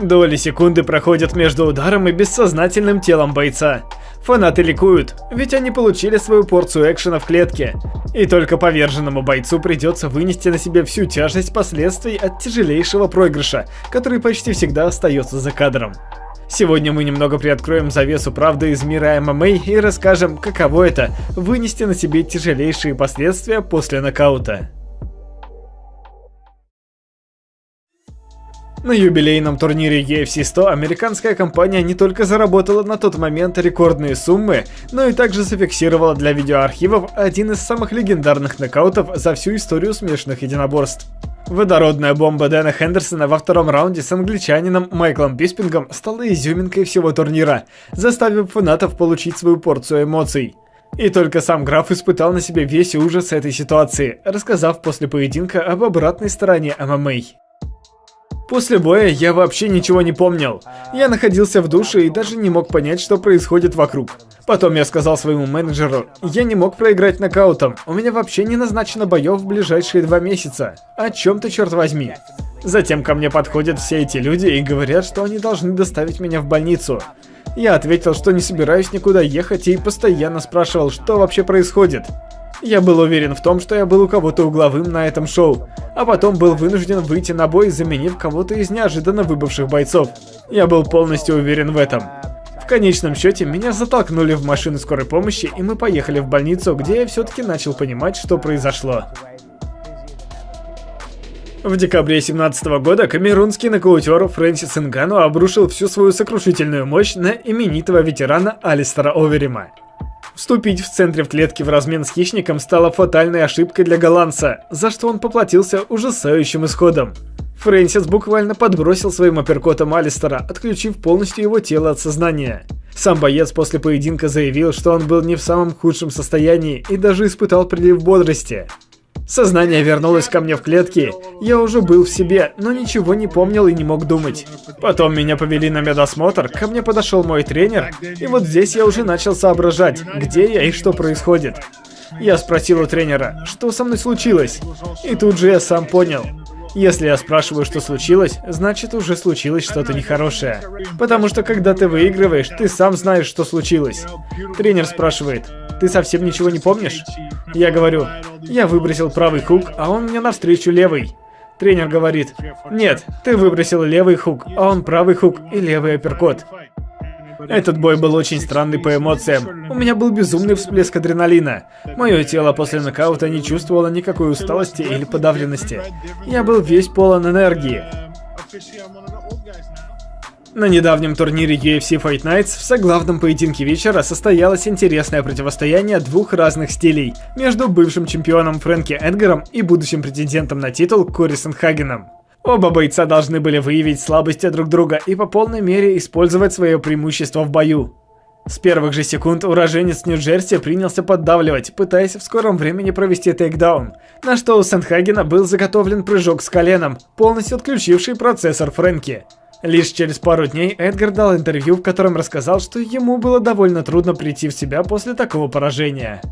Доли секунды проходят между ударом и бессознательным телом бойца. Фанаты ликуют, ведь они получили свою порцию экшена в клетке. И только поверженному бойцу придется вынести на себе всю тяжесть последствий от тяжелейшего проигрыша, который почти всегда остается за кадром. Сегодня мы немного приоткроем завесу правды из мира ММА и расскажем, каково это – вынести на себе тяжелейшие последствия после нокаута. На юбилейном турнире UFC 100 американская компания не только заработала на тот момент рекордные суммы, но и также зафиксировала для видеоархивов один из самых легендарных нокаутов за всю историю смешанных единоборств. Водородная бомба Дэна Хендерсона во втором раунде с англичанином Майклом Биспингом стала изюминкой всего турнира, заставив фанатов получить свою порцию эмоций. И только сам граф испытал на себе весь ужас этой ситуации, рассказав после поединка об обратной стороне ММА. После боя я вообще ничего не помнил. Я находился в душе и даже не мог понять, что происходит вокруг. Потом я сказал своему менеджеру, я не мог проиграть нокаутом, у меня вообще не назначено боев в ближайшие два месяца. О чем ты, черт возьми? Затем ко мне подходят все эти люди и говорят, что они должны доставить меня в больницу. Я ответил, что не собираюсь никуда ехать и постоянно спрашивал, что вообще происходит. Я был уверен в том, что я был у кого-то угловым на этом шоу, а потом был вынужден выйти на бой, заменив кого-то из неожиданно выбывших бойцов. Я был полностью уверен в этом. В конечном счете, меня затолкнули в машину скорой помощи, и мы поехали в больницу, где я все-таки начал понимать, что произошло. В декабре 2017 года камерунский нокаутер Фрэнсис Нгану обрушил всю свою сокрушительную мощь на именитого ветерана Алистера Оверима. Вступить в центре в клетке в размен с хищником стало фатальной ошибкой для голландца, за что он поплатился ужасающим исходом. Фрэнсис буквально подбросил своим апперкотом Алистера, отключив полностью его тело от сознания. Сам боец после поединка заявил, что он был не в самом худшем состоянии и даже испытал прилив бодрости. Сознание вернулось ко мне в клетке. Я уже был в себе, но ничего не помнил и не мог думать. Потом меня повели на медосмотр, ко мне подошел мой тренер, и вот здесь я уже начал соображать, где я и что происходит. Я спросил у тренера, что со мной случилось, и тут же я сам понял. Если я спрашиваю, что случилось, значит уже случилось что-то нехорошее. Потому что когда ты выигрываешь, ты сам знаешь, что случилось. Тренер спрашивает, ты совсем ничего не помнишь? Я говорю, я выбросил правый хук, а он мне навстречу левый. Тренер говорит, нет, ты выбросил левый хук, а он правый хук и левый апперкот. Этот бой был очень странный по эмоциям. У меня был безумный всплеск адреналина. Мое тело после нокаута не чувствовало никакой усталости или подавленности. Я был весь полон энергии. На недавнем турнире UFC Fight Nights в соглавном поединке вечера состоялось интересное противостояние двух разных стилей между бывшим чемпионом Фрэнки Эдгаром и будущим претендентом на титул Кори Хагеном. Оба бойца должны были выявить слабости друг друга и по полной мере использовать свое преимущество в бою. С первых же секунд уроженец Нью-Джерси принялся поддавливать, пытаясь в скором времени провести тейкдаун, на что у Сенхагена был заготовлен прыжок с коленом, полностью отключивший процессор Фрэнки. Лишь через пару дней Эдгар дал интервью, в котором рассказал, что ему было довольно трудно прийти в себя после такого поражения.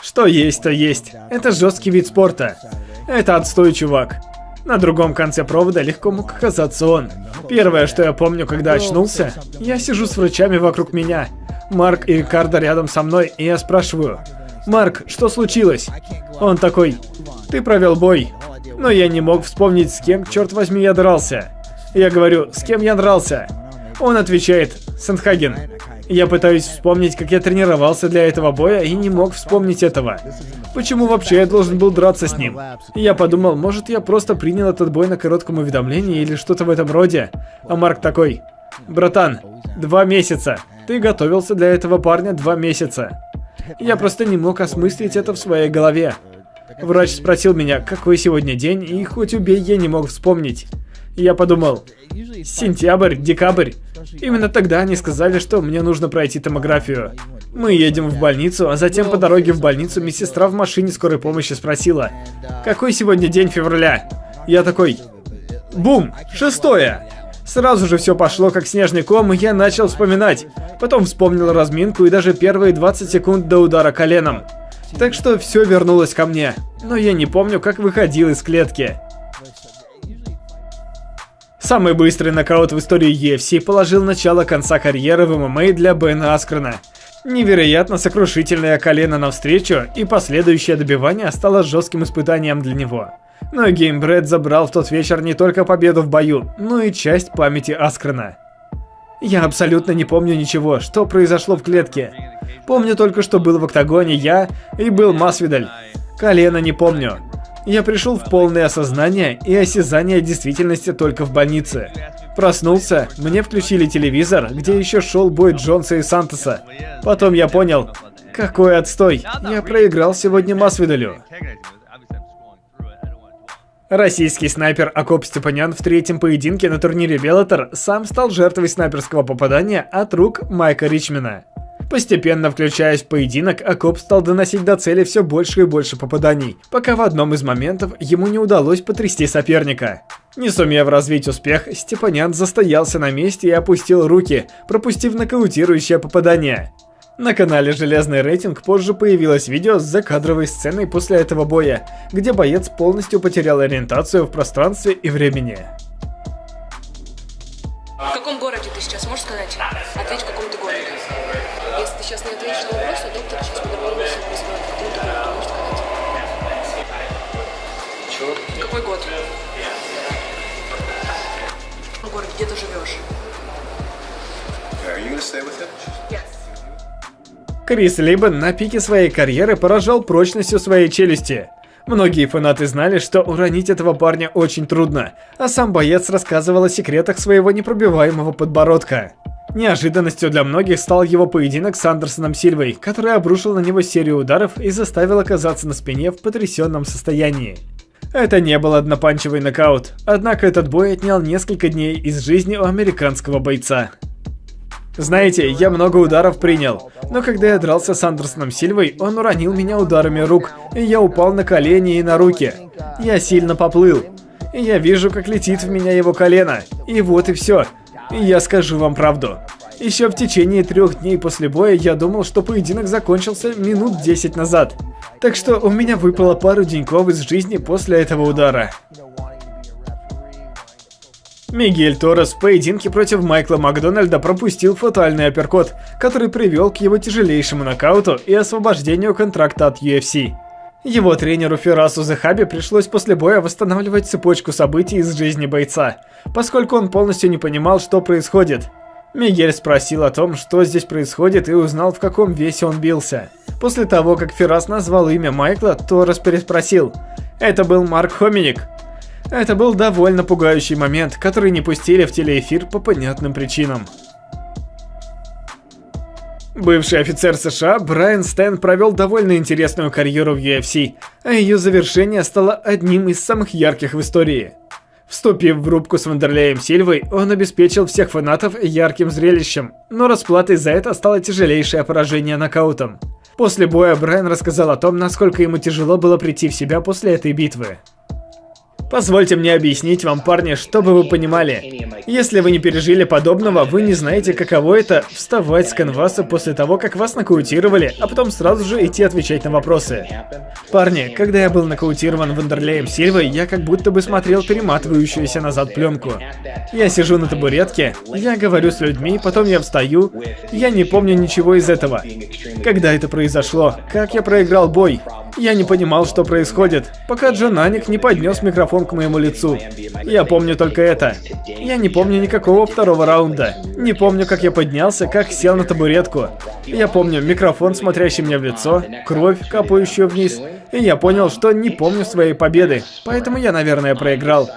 Что есть, то есть. Это жесткий вид спорта. Это отстой, чувак. На другом конце провода легко мог оказаться он. Первое, что я помню, когда очнулся, я сижу с врачами вокруг меня. Марк и Рикардо рядом со мной, и я спрашиваю, «Марк, что случилось?» Он такой, «Ты провел бой». Но я не мог вспомнить, с кем, черт возьми, я дрался. Я говорю, с кем я дрался? Он отвечает, Сандхаген. Я пытаюсь вспомнить, как я тренировался для этого боя и не мог вспомнить этого. Почему вообще я должен был драться с ним? я подумал, может я просто принял этот бой на коротком уведомлении или что-то в этом роде. А Марк такой, братан, два месяца. Ты готовился для этого парня два месяца. Я просто не мог осмыслить это в своей голове. Врач спросил меня, какой сегодня день, и хоть убей, я не мог вспомнить. Я подумал, сентябрь, декабрь. Именно тогда они сказали, что мне нужно пройти томографию. Мы едем в больницу, а затем по дороге в больницу медсестра в машине скорой помощи спросила, какой сегодня день февраля? Я такой, бум, шестое. Сразу же все пошло как снежный ком, и я начал вспоминать. Потом вспомнил разминку и даже первые 20 секунд до удара коленом. Так что все вернулось ко мне. Но я не помню, как выходил из клетки. Самый быстрый нокаут в истории UFC положил начало конца карьеры в ММА для Бена Аскрена. Невероятно сокрушительное колено навстречу и последующее добивание стало жестким испытанием для него. Но Геймбред забрал в тот вечер не только победу в бою, но и часть памяти Аскрена. Я абсолютно не помню ничего, что произошло в клетке. Помню только, что был в октагоне я и был Масвидаль. Колено не помню. Я пришел в полное осознание и осязание действительности только в больнице. Проснулся, мне включили телевизор, где еще шел бой Джонса и Сантоса. Потом я понял, какой отстой, я проиграл сегодня Масвидалю. Российский снайпер Акоп Степанян в третьем поединке на турнире Беллатор сам стал жертвой снайперского попадания от рук Майка Ричмена. Постепенно включаясь в поединок, Акоп стал доносить до цели все больше и больше попаданий, пока в одном из моментов ему не удалось потрясти соперника. Не сумев развить успех, Степанян застоялся на месте и опустил руки, пропустив нокаутирующее попадание. На канале Железный рейтинг позже появилось видео с закадровой сценой после этого боя, где боец полностью потерял ориентацию в пространстве и времени. В каком городе ты сейчас, можешь сказать? Ответь, в каком ты городе. Сейчас не ответишь на вопрос, то доктор сейчас по-другому все ты сказать? Чего? Какой год? В городе, где ты живешь? Крис Либен на пике своей карьеры поражал прочностью своей челюсти. Многие фанаты знали, что уронить этого парня очень трудно, а сам боец рассказывал о секретах своего непробиваемого подбородка. Неожиданностью для многих стал его поединок с Андерсоном Сильвой, который обрушил на него серию ударов и заставил оказаться на спине в потрясенном состоянии. Это не был однопанчевый нокаут, однако этот бой отнял несколько дней из жизни у американского бойца. Знаете, я много ударов принял, но когда я дрался с Андерсоном Сильвой, он уронил меня ударами рук, и я упал на колени и на руки. Я сильно поплыл. Я вижу, как летит в меня его колено. И вот и все. Я скажу вам правду. Еще в течение трех дней после боя я думал, что поединок закончился минут 10 назад. Так что у меня выпало пару деньков из жизни после этого удара. Мигель Торрес в поединке против Майкла Макдональда пропустил фатальный апперкот, который привел к его тяжелейшему нокауту и освобождению контракта от UFC. Его тренеру Ферасу Захаби пришлось после боя восстанавливать цепочку событий из жизни бойца, поскольку он полностью не понимал, что происходит. Мигель спросил о том, что здесь происходит и узнал, в каком весе он бился. После того, как Ферас назвал имя Майкла, Торрес переспросил. Это был Марк Хоминик. Это был довольно пугающий момент, который не пустили в телеэфир по понятным причинам. Бывший офицер США Брайан Стэн провел довольно интересную карьеру в UFC, а ее завершение стало одним из самых ярких в истории. Вступив в рубку с Вандерлеем Сильвой, он обеспечил всех фанатов ярким зрелищем, но расплатой за это стало тяжелейшее поражение нокаутом. После боя Брайан рассказал о том, насколько ему тяжело было прийти в себя после этой битвы. Позвольте мне объяснить вам, парни, чтобы вы понимали. Если вы не пережили подобного, вы не знаете, каково это вставать с канваса после того, как вас нокаутировали, а потом сразу же идти отвечать на вопросы. Парни, когда я был нокаутирован Вандерлеем Сильвой, я как будто бы смотрел перематывающуюся назад пленку. Я сижу на табуретке, я говорю с людьми, потом я встаю, я не помню ничего из этого. Когда это произошло? Как я проиграл бой? Я не понимал, что происходит, пока Джонаник не поднес микрофон к моему лицу. Я помню только это. Я не помню никакого второго раунда. Не помню, как я поднялся, как сел на табуретку. Я помню микрофон, смотрящий мне в лицо, кровь, капающую вниз. И я понял, что не помню своей победы, поэтому я, наверное, проиграл.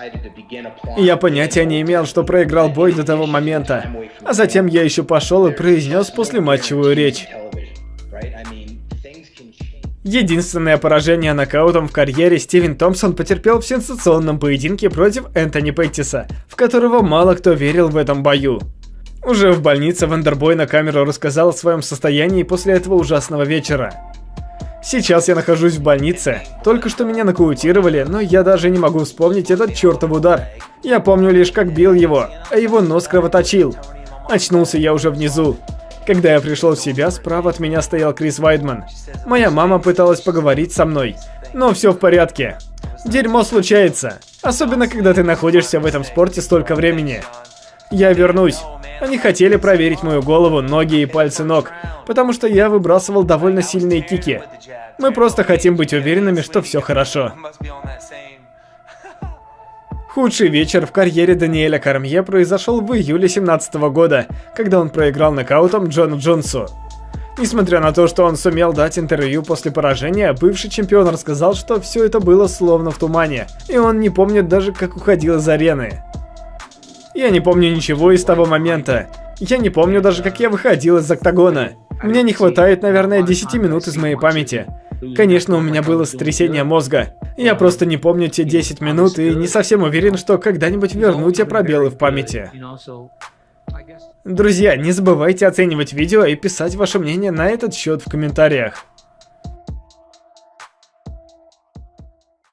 Я понятия не имел, что проиграл бой до того момента. А затем я еще пошел и произнес послематчевую речь. Единственное поражение нокаутом в карьере Стивен Томпсон потерпел в сенсационном поединке против Энтони Пэттиса, в которого мало кто верил в этом бою. Уже в больнице Вандербой на камеру рассказал о своем состоянии после этого ужасного вечера. Сейчас я нахожусь в больнице. Только что меня нокаутировали, но я даже не могу вспомнить этот чертов удар. Я помню лишь, как бил его, а его нос кровоточил. Очнулся я уже внизу. Когда я пришел в себя, справа от меня стоял Крис Вайдман. Моя мама пыталась поговорить со мной, но все в порядке. Дерьмо случается. Особенно, когда ты находишься в этом спорте столько времени. Я вернусь. Они хотели проверить мою голову, ноги и пальцы ног, потому что я выбрасывал довольно сильные кики. Мы просто хотим быть уверенными, что все хорошо. Худший вечер в карьере Даниэля Кармье произошел в июле 17 года, когда он проиграл нокаутом Джону Джонсу. Несмотря на то, что он сумел дать интервью после поражения, бывший чемпион рассказал, что все это было словно в тумане, и он не помнит даже, как уходил из арены. Я не помню ничего из того момента. Я не помню даже, как я выходил из октагона. Мне не хватает, наверное, 10 минут из моей памяти. Конечно, у меня было сотрясение мозга. Я просто не помню те 10 минут и не совсем уверен, что когда-нибудь верну те пробелы в памяти. Друзья, не забывайте оценивать видео и писать ваше мнение на этот счет в комментариях.